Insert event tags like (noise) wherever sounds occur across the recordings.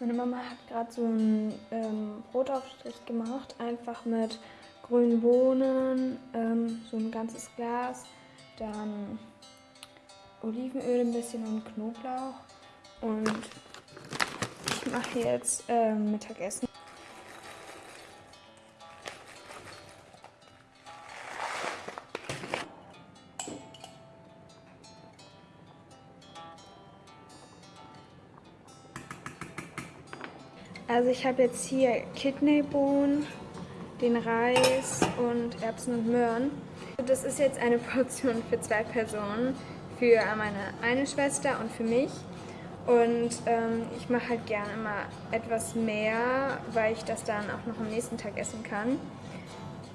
Meine Mama hat gerade so einen ähm, Brotaufstrich gemacht, einfach mit grünen Bohnen, ähm, so ein ganzes Glas, dann Olivenöl ein bisschen und Knoblauch. Und ich mache jetzt ähm, Mittagessen. Also ich habe jetzt hier Kidneybohnen, den Reis und Erbsen und Möhren. Das ist jetzt eine (laughs) Portion für zwei Personen, für meine eine Schwester und für mich. Und ähm, ich mache halt gerne immer etwas mehr, weil ich das dann auch noch am nächsten Tag essen kann.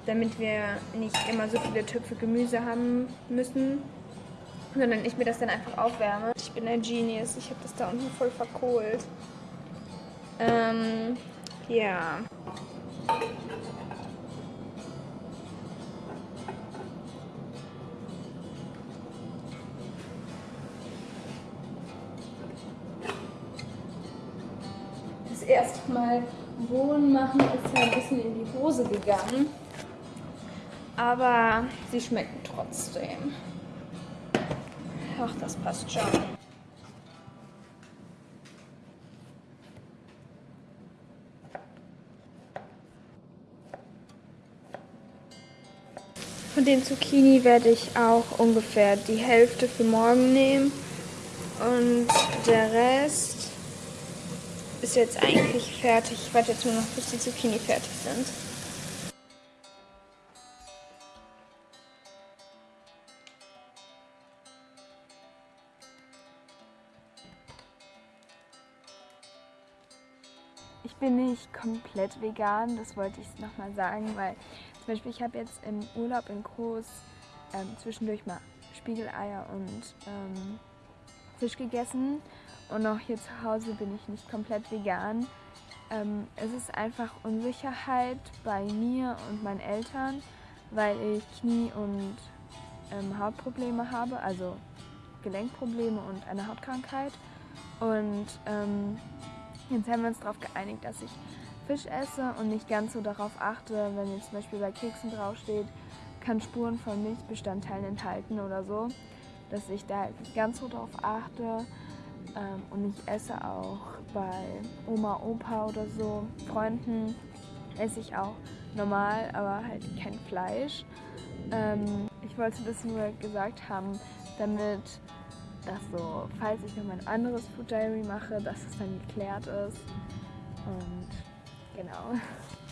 Damit wir nicht immer so viele Töpfe Gemüse haben müssen, sondern ich mir das dann einfach aufwärme. Ich bin ein Genius, ich habe das da unten voll verkohlt. Ähm, ja. Das erste Mal Bohnen machen ist ja ein bisschen in die Hose gegangen. Aber sie schmecken trotzdem. Ach, das passt schon. Von den Zucchini werde ich auch ungefähr die Hälfte für morgen nehmen. Und der Rest ist jetzt eigentlich fertig. Ich warte jetzt nur noch, bis die Zucchini fertig sind. Ich bin nicht komplett vegan, das wollte ich nochmal sagen, weil zum Beispiel ich habe jetzt im Urlaub in Groß ähm, zwischendurch mal Spiegeleier und ähm, Fisch gegessen und auch hier zu Hause bin ich nicht komplett vegan. Ähm, es ist einfach Unsicherheit bei mir und meinen Eltern, weil ich Knie- und ähm, Hautprobleme habe, also Gelenkprobleme und eine Hautkrankheit. Und ähm, Jetzt haben wir uns darauf geeinigt, dass ich Fisch esse und nicht ganz so darauf achte, wenn jetzt zum Beispiel bei Keksen draufsteht, kann Spuren von Milchbestandteilen enthalten oder so, dass ich da ganz so darauf achte. Ähm, und ich esse auch bei Oma, Opa oder so, Freunden, esse ich auch normal, aber halt kein Fleisch. Ähm, ich wollte das nur gesagt haben, damit dass so, falls ich noch ein anderes Food Diary mache, dass es dann geklärt ist. Und genau. (laughs)